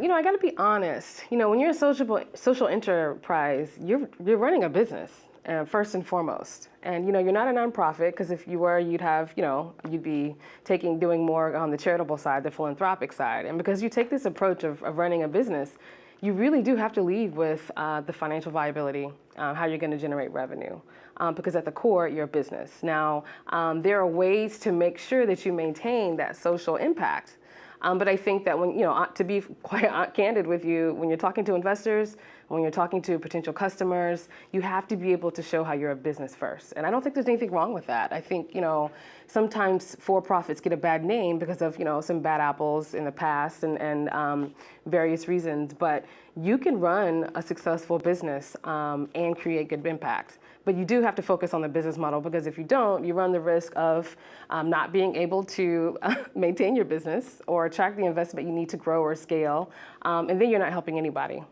You know, I got to be honest. You know, when you're a social social enterprise, you're you're running a business uh, first and foremost. And you know, you're not a nonprofit because if you were, you'd have, you know, you'd be taking doing more on the charitable side, the philanthropic side. And because you take this approach of, of running a business, you really do have to lead with uh, the financial viability, uh, how you're going to generate revenue. Um, because at the core, you're a business. Now, um, there are ways to make sure that you maintain that social impact. Um, but I think that when, you know, to be quite candid with you, when you're talking to investors, when you're talking to potential customers, you have to be able to show how you're a business first. And I don't think there's anything wrong with that. I think, you know, sometimes for-profits get a bad name because of, you know, some bad apples in the past and, and um, various reasons. But you can run a successful business um, and create good impact. But you do have to focus on the business model because if you don't, you run the risk of um, not being able to maintain your business or attract the investment you need to grow or scale. Um, and then you're not helping anybody.